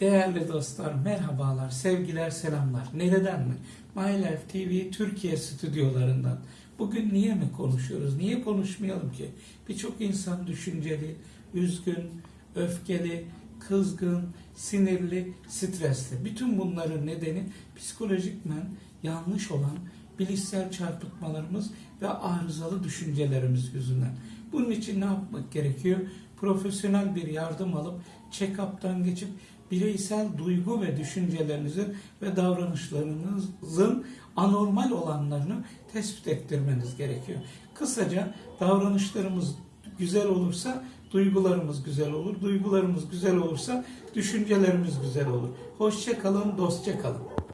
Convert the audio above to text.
Değerli dostlar, merhabalar, sevgiler, selamlar. Nereden mi? My Life TV Türkiye stüdyolarından. Bugün niye mi konuşuyoruz? Niye konuşmayalım ki? Birçok insan düşünceli, üzgün, öfkeli, kızgın, sinirli, stresli. Bütün bunların nedeni psikolojikmen yanlış olan bilişsel çarpıtmalarımız ve arızalı düşüncelerimiz yüzünden. Bunun için ne yapmak gerekiyor? Profesyonel bir yardım alıp check-up'tan geçip bireysel duygu ve düşüncelerinizin ve davranışlarınızın anormal olanlarını tespit ettirmeniz gerekiyor. Kısaca davranışlarımız güzel olursa duygularımız güzel olur. Duygularımız güzel olursa düşüncelerimiz güzel olur. Hoşça kalın, dostça kalın.